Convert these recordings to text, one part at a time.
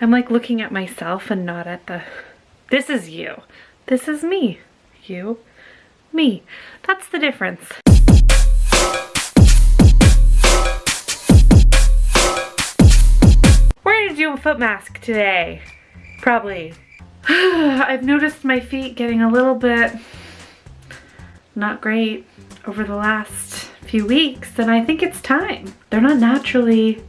I'm like looking at myself and not at the, this is you. This is me. You, me. That's the difference. We're gonna do a foot mask today. Probably. I've noticed my feet getting a little bit not great over the last few weeks and I think it's time. They're not naturally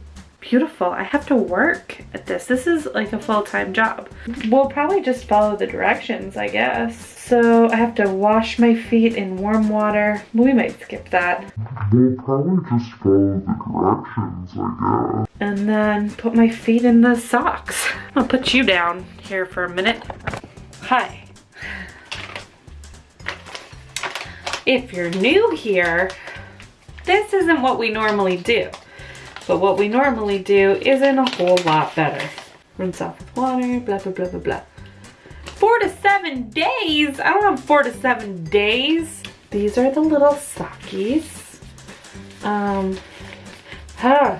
beautiful. I have to work at this. This is like a full-time job. We'll probably just follow the directions, I guess. So I have to wash my feet in warm water. We might skip that. We'll probably just follow the directions, I guess. And then put my feet in the socks. I'll put you down here for a minute. Hi. If you're new here, this isn't what we normally do. But what we normally do isn't a whole lot better. Rinse off with water, blah, blah, blah, blah, blah. Four to seven days? I don't have four to seven days. These are the little sockies. Um, huh.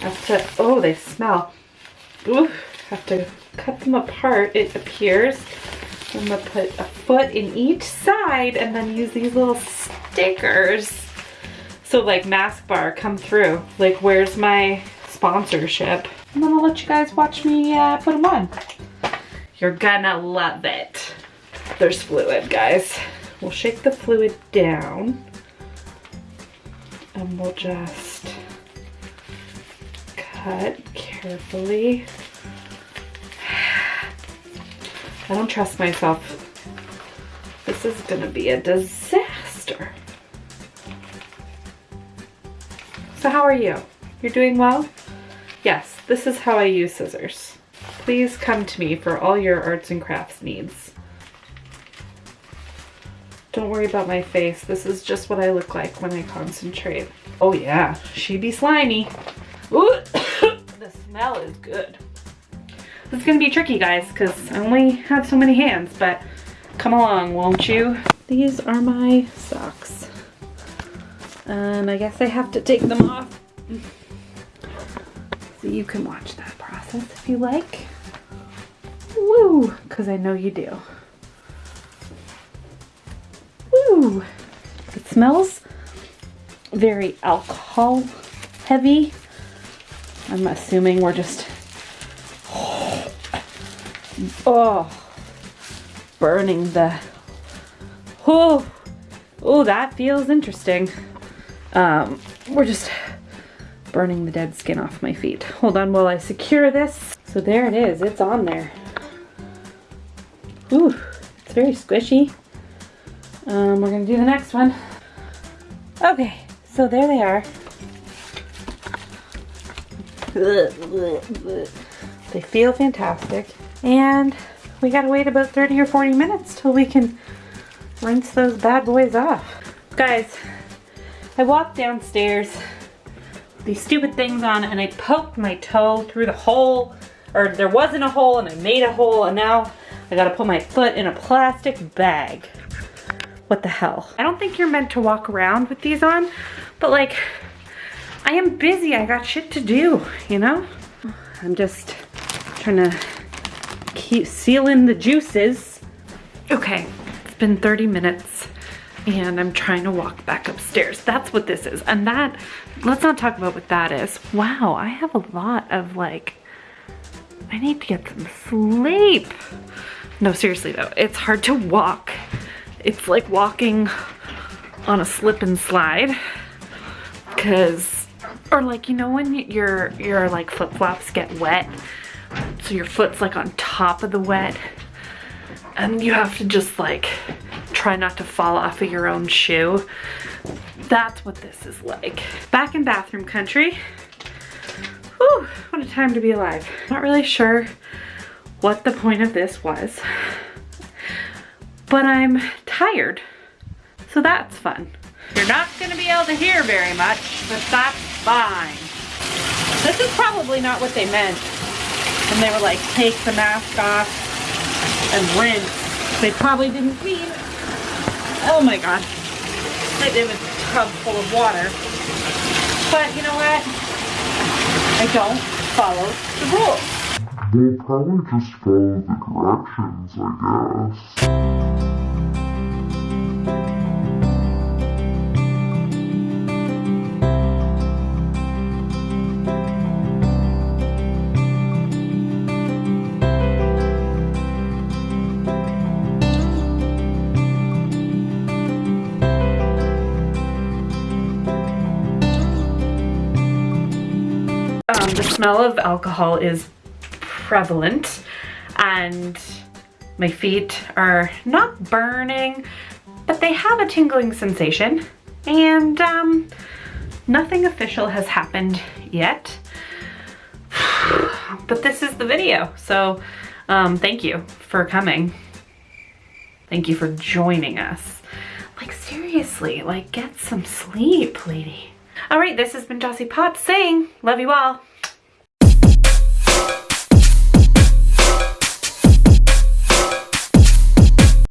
Have to, oh, they smell. Ooh, have to cut them apart, it appears. I'm gonna put a foot in each side and then use these little stickers. So like mask bar come through. Like where's my sponsorship? And then I'll let you guys watch me uh, put them on. You're gonna love it. There's fluid, guys. We'll shake the fluid down. And we'll just cut carefully. I don't trust myself. This is gonna be a disaster. So how are you? You're doing well? Yes, this is how I use scissors. Please come to me for all your arts and crafts needs. Don't worry about my face. This is just what I look like when I concentrate. Oh yeah, she be slimy. Ooh, the smell is good. This is gonna be tricky, guys, because I only have so many hands, but come along, won't you? These are my socks. And I guess I have to take them off. So you can watch that process if you like. Woo, because I know you do. Woo! It smells very alcohol heavy. I'm assuming we're just, oh, burning the, oh, oh, that feels interesting. Um, we're just burning the dead skin off my feet. Hold on while I secure this. So there it is, it's on there. Ooh, it's very squishy. Um, we're gonna do the next one. Okay, so there they are. They feel fantastic. And we gotta wait about 30 or 40 minutes till we can rinse those bad boys off. Guys, I walked downstairs these stupid things on and I poked my toe through the hole or there wasn't a hole and I made a hole and now I gotta put my foot in a plastic bag. What the hell? I don't think you're meant to walk around with these on, but like, I am busy, I got shit to do, you know? I'm just trying to keep sealing the juices. Okay, it's been 30 minutes and I'm trying to walk back upstairs. That's what this is. And that, let's not talk about what that is. Wow, I have a lot of like, I need to get some sleep. No, seriously though, it's hard to walk. It's like walking on a slip and slide. Cause, or like, you know when your, your like flip-flops get wet? So your foot's like on top of the wet and you have to just like try not to fall off of your own shoe. That's what this is like. Back in bathroom country. Whew, what a time to be alive. Not really sure what the point of this was, but I'm tired, so that's fun. You're not gonna be able to hear very much, but that's fine. This is probably not what they meant when they were like, take the mask off and rinse. They probably didn't mean Oh my god. I did a tub full of water. But you know what? I don't follow the rules. We'll probably just follow the directions, I guess. Smell of alcohol is prevalent and my feet are not burning, but they have a tingling sensation and um, nothing official has happened yet. But this is the video, so um, thank you for coming. Thank you for joining us. Like seriously, like get some sleep, lady. All right, this has been Jossie Potts saying, love you all.